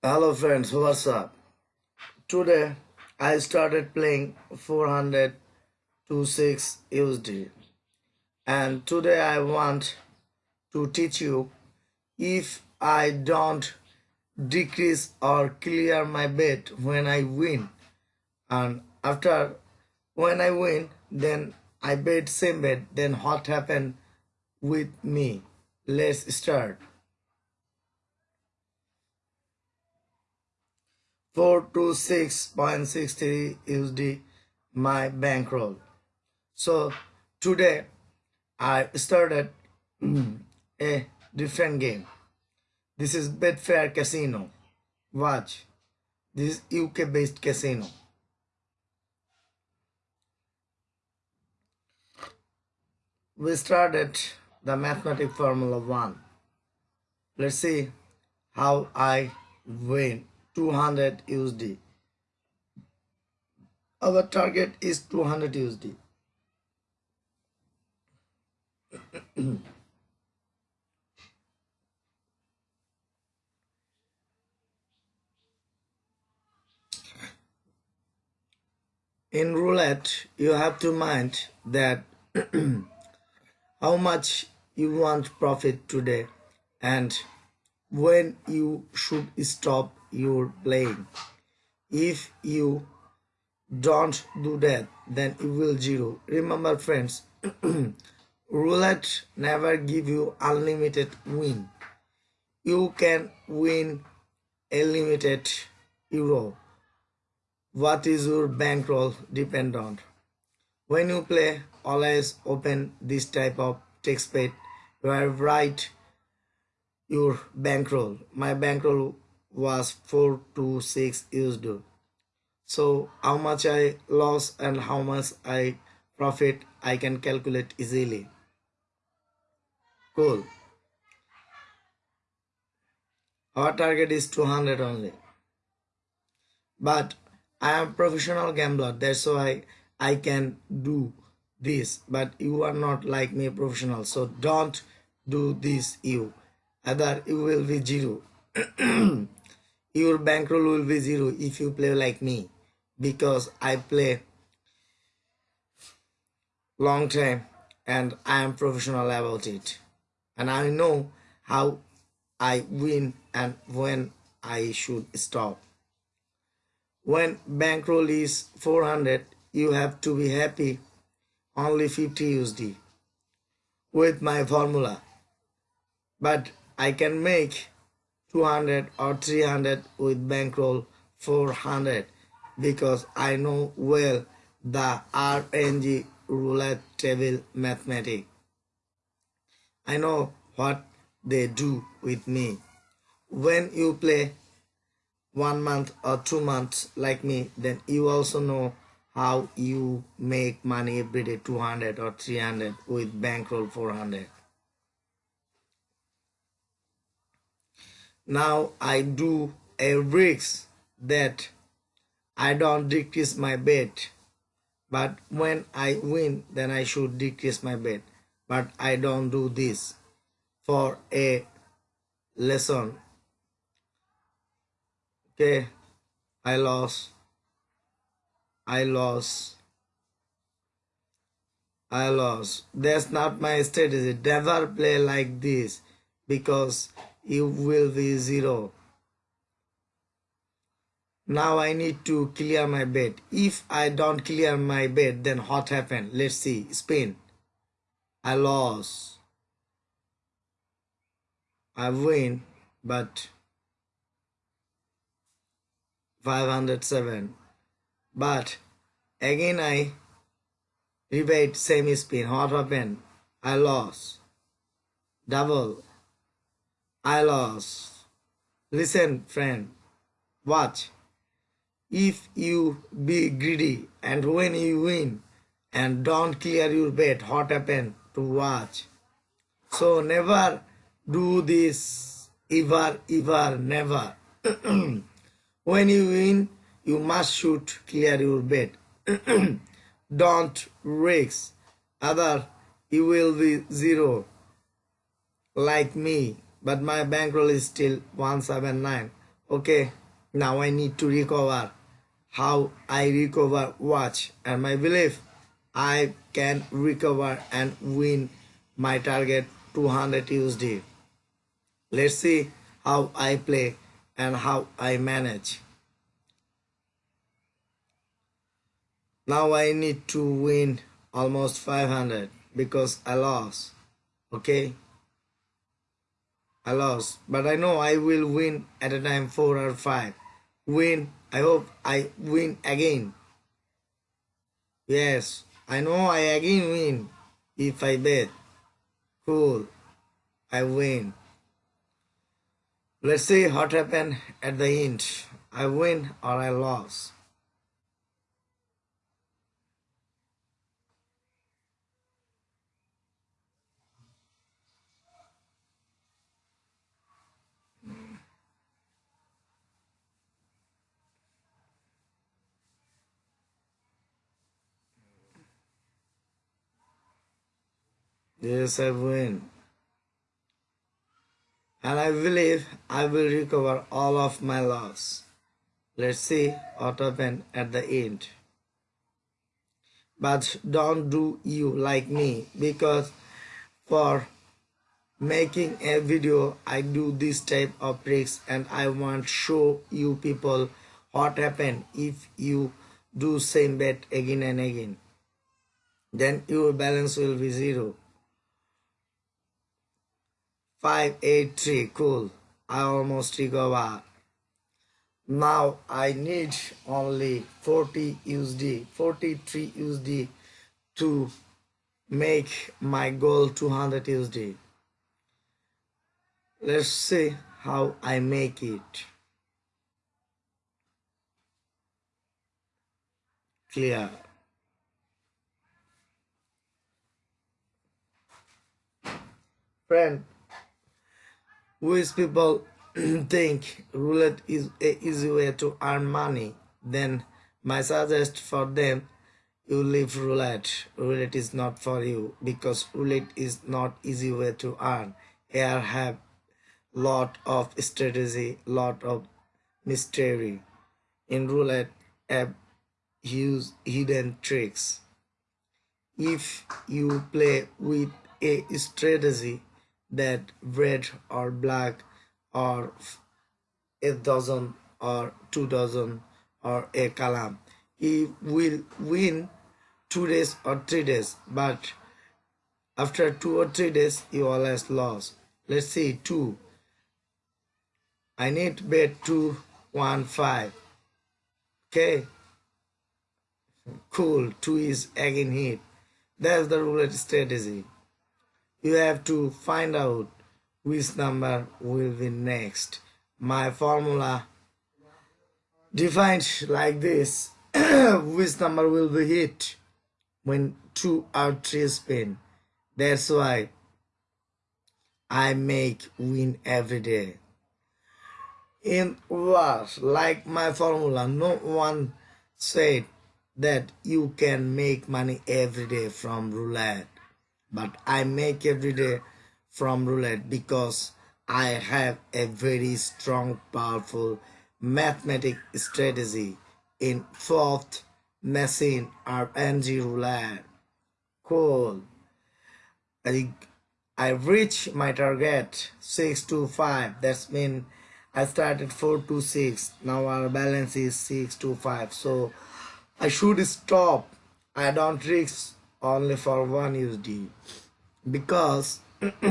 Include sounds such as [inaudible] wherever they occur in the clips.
Hello friends, what's up? Today I started playing 400 to 6 USD and today I want to teach you if I don't decrease or clear my bet when I win. And after when I win then I bet same bet. Then what happened with me? Let's start 426.63 USD my bankroll. So today I started mm, a different game. This is Betfair Casino. Watch. This is UK based casino. We started the mathematic formula 1. Let's see how I win 200 USD. Our target is 200 USD. [clears throat] In roulette, you have to mind that [clears throat] how much you want profit today and when you should stop your playing. If you don't do that, then you will zero. Remember friends, [clears throat] roulette never give you unlimited win. You can win a limited euro. What is your bankroll depend on. When you play, always open this type of text pad where write your bankroll. My bankroll was 4 to 6 used. So how much I lost and how much I profit I can calculate easily. Cool. Our target is 200 only. But I am professional gambler. That's why I can do this. But you are not like me professional. So don't do this you. Other you will be zero. [clears throat] your bankroll will be zero if you play like me because I play long time and I am professional about it and I know how I win and when I should stop. When bankroll is 400 you have to be happy only 50 USD with my formula but I can make 200 or 300 with bankroll 400 because I know well the RNG roulette table mathematics. I know what they do with me. When you play one month or two months like me, then you also know how you make money every day 200 or 300 with bankroll 400. Now I do a risk that I don't decrease my bet. But when I win, then I should decrease my bet. But I don't do this for a lesson. Okay, I lost. I lost. I lost. That's not my strategy. Never play like this because you will be zero. Now I need to clear my bed. If I don't clear my bed, then what happened? Let's see. Spain. I lost. I win, but 507. But again I rebate same spin. What happened? I lost. Double. I lost. Listen, friend, watch. If you be greedy and when you win and don't clear your bet, what happen to watch? So never do this, ever, ever, never. [clears throat] when you win, you must shoot clear your bet. [clears throat] don't risk, other you will be zero like me but my bankroll is still 179 okay now i need to recover. How i recover watch and my belief? I can recover and win my target 200 usd let's see how i play and how i manage. Now i need to win almost 500 because i lost. Okay I lost, but I know I will win at a time 4 or 5. Win, I hope I win again. Yes, I know I again win if I bet. Cool, I win. Let's see what happened at the end. I win or I lost. Yes, I win. And I believe I will recover all of my loss. Let's see what happened at the end. But don't do you like me because for making a video I do this type of tricks and I want show you people what happen if you do same bet again and again then your balance will be zero 583 cool. I almost recover now I need only 40 USD 43 USD to make my goal 200 USD let's see how I make it. Clear. Friend which people [clears throat] think roulette is a easy way to earn money, then my suggest for them you leave roulette. Roulette is not for you because roulette is not easy way to earn. Here have lot of strategy, lot of mystery. In roulette, have use hidden tricks. If you play with a strategy, that red or black or a dozen or two dozen or a column he will win two days or three days but after two or three days he always lost. Let's see two. I need bet two one five. Okay. Cool. Two is again hit. That's the roulette strategy you have to find out which number will be next. My formula defined like this, [clears throat] which number will be hit when two or three spin. That's why I make win every day. In words, like my formula, no one said that you can make money every day from roulette but I make every day from roulette because I have a very strong, powerful mathematic strategy in fourth machine RNG roulette. Cool. I, I reach my target 6 to 5. That's mean I started 4 to 6. Now our balance is 6 to 5. So I should stop. I don't risk only for one USD because [clears throat]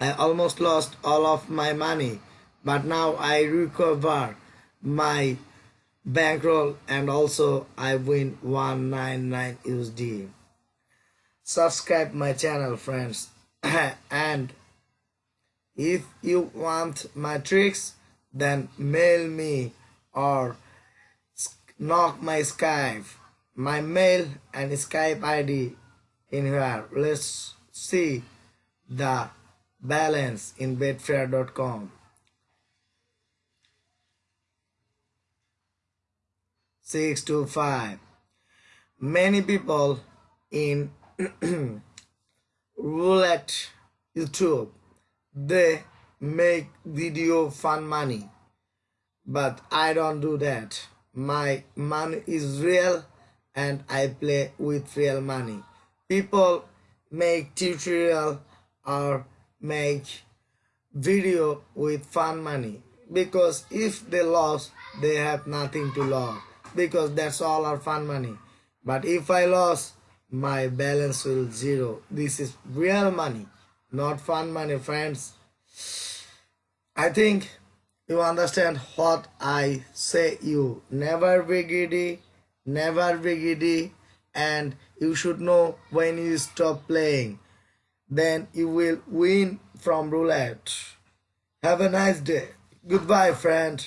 I almost lost all of my money but now I recover my bankroll and also I win 199 USD subscribe my channel friends. [clears throat] And if you want my tricks then mail me or knock my Skype my mail and Skype ID in here. Let's see the balance in betfair.com. Six to five. Many people in [clears throat] roulette YouTube they make video fun money but I don't do that. My money is real and I play with real money. People make tutorial or make video with fun money because if they lost they have nothing to lose because that's all our fun money. But if i lost my balance will zero. This is real money not fun money friends. I think you understand what i say you. Never be greedy never be greedy and you should know when you stop playing. Then you will win from roulette. Have a nice day. Goodbye friend